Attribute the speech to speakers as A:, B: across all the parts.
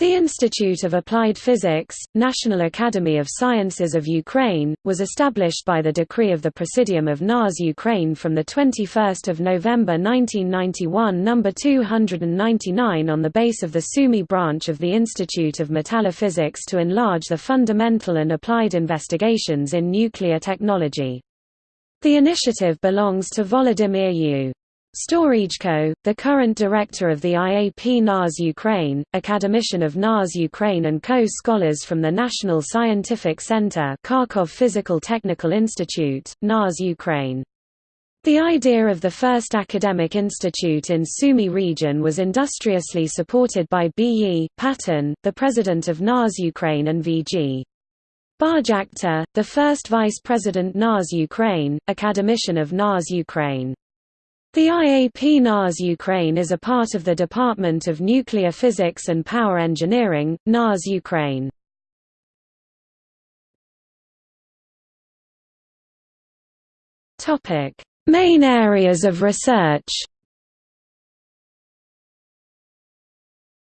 A: The Institute of Applied Physics, National Academy of Sciences of Ukraine, was established by the decree of the Presidium of NAS Ukraine from 21 November 1991 No. 299 on the base of the Sumy branch of the Institute of Metallophysics to enlarge the fundamental and applied investigations in nuclear technology. The initiative belongs to Volodymyr U. Storizhko, the current director of the IAP NAS Ukraine, academician of NAS Ukraine and co-scholars from the National Scientific Center Kharkov Physical Technical Institute, NAS Ukraine. The idea of the first academic institute in Sumy region was industriously supported by B.E. Paton, the president of NAS Ukraine and V.G. Baryakhtar, the first vice president NAS Ukraine, academician of NAS Ukraine. The IAP NAS Ukraine is a part of the Department of Nuclear Physics and Power Engineering, NAS Ukraine. Main areas of research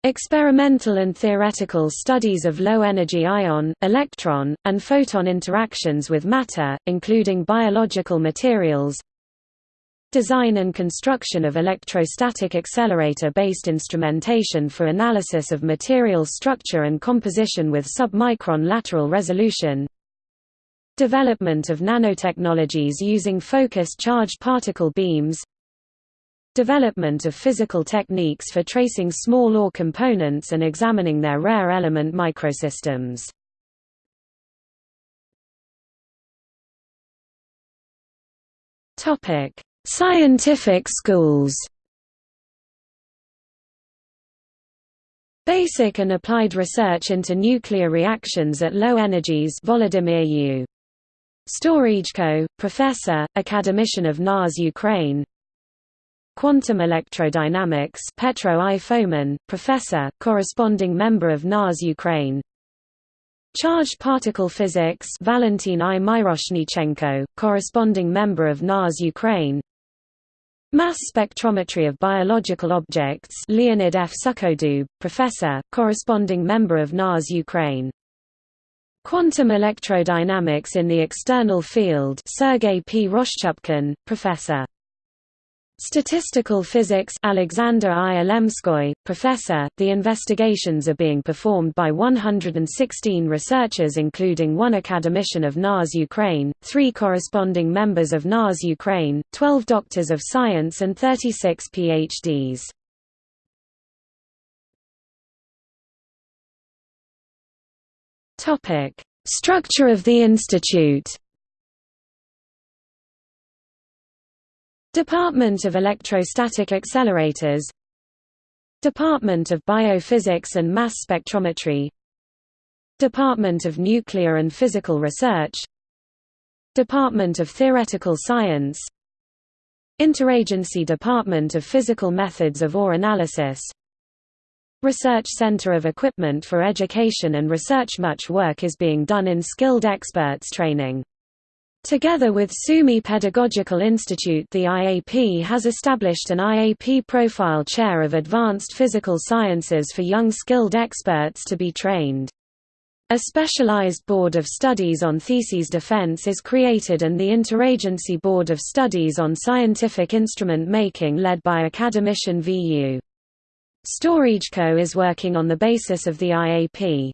A: Experimental and theoretical studies of low-energy ion, electron, and photon interactions with matter, including biological materials Design and construction of electrostatic accelerator-based instrumentation for analysis of material structure and composition with submicron lateral resolution. Development of nanotechnologies using focused charged particle beams. Development of physical techniques for tracing small ore components and examining their rare element microsystems. Topic Scientific schools Basic and applied research into nuclear reactions at low energies Volodymyr U. Storizhko, professor, academician of NAS Ukraine Quantum electrodynamics Petro I. Fomin, professor, corresponding member of NAS Ukraine Charged particle physics Valentin I. Myroshnichenko, corresponding member of NAS Ukraine Mass spectrometry of biological objects Leonid F. Sukhodub, professor, corresponding member of NAS Ukraine. Quantum electrodynamics in the external field Sergei P. Roshchupkin, professor. Statistical Physics Alexander I. Professor. The investigations are being performed by 116 researchers including one academician of NAS Ukraine, three corresponding members of NAS Ukraine, 12 doctors of science and 36 PhDs. Structure of the institute Department of Electrostatic Accelerators. Department of Biophysics and Mass Spectrometry. Department of Nuclear and Physical Research. Department of Theoretical Science. Interagency Department of Physical Methods of Ore Analysis. Research Center of Equipment for Education and Research Much work is being done in skilled experts training Together with Sumy Pedagogical Institute the IAP has established an IAP Profile Chair of Advanced Physical Sciences for young skilled experts to be trained. A specialized Board of Studies on Theses Defense is created and the Interagency Board of Studies on Scientific Instrument Making led by academician VU. Storizhko is working on the basis of the IAP.